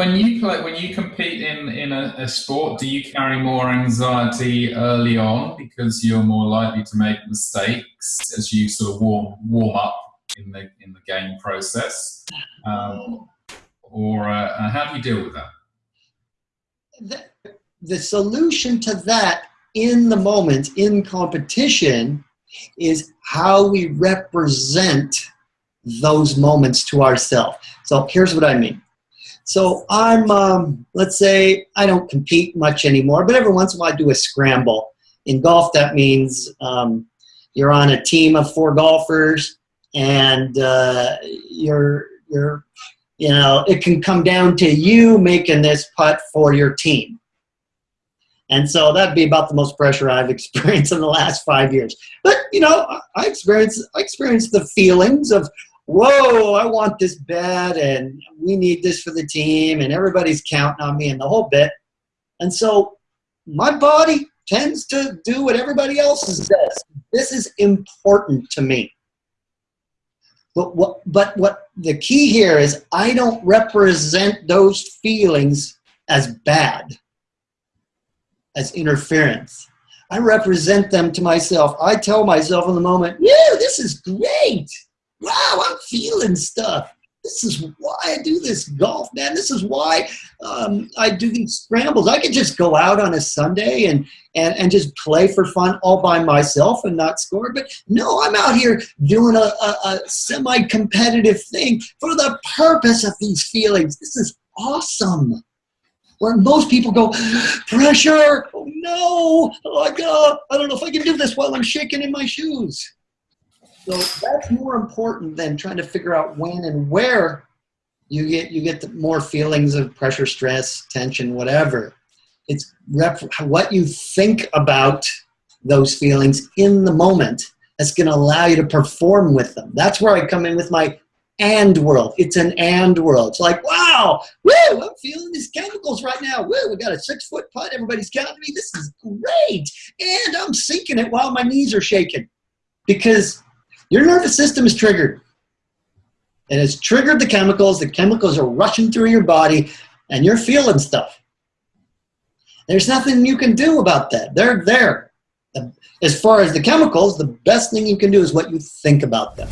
when you play, when you compete in in a, a, sport, do you carry more anxiety early on because you're more likely to make mistakes as you sort of warm warm up in the in the game process, um, or uh, uh how do you deal with that? The, the solution to that in the moment in competition is how we represent those moments to ourselves. So here's what I mean. So I'm, um, let's say I don't compete much anymore, but every once in a while I do a scramble. In golf, that means um, you're on a team of four golfers and uh, you're, you're, you know, it can come down to you making this putt for your team. And so that'd be about the most pressure I've experienced in the last five years. But you know, I experienced I experienced the feelings of, whoa, I want this bad, and we need this for the team, and everybody's counting on me, and the whole bit. And so my body tends to do what everybody else does. This is important to me. But what, but what the key here is I don't represent those feelings as bad as interference. I represent them to myself. I tell myself in the moment, yeah, this is great. Wow, I'm feeling stuff. This is why I do this golf, man. This is why um, I do these scrambles. I could just go out on a Sunday and, and, and just play for fun all by myself and not score. But no, I'm out here doing a, a, a semi-competitive thing for the purpose of these feelings. This is awesome where most people go, pressure, oh no, oh God, I don't know if I can do this while I'm shaking in my shoes. So that's more important than trying to figure out when and where you get you get more feelings of pressure, stress, tension, whatever. It's what you think about those feelings in the moment that's going to allow you to perform with them. That's where I come in with my and world. It's an and world. It's like, wow, woo, I'm feeling these chemicals right now. Woo, we got a six foot putt. Everybody's counting me. This is great. And I'm sinking it while my knees are shaking because your nervous system is triggered. And it's triggered the chemicals. The chemicals are rushing through your body and you're feeling stuff. There's nothing you can do about that. They're there. As far as the chemicals, the best thing you can do is what you think about them.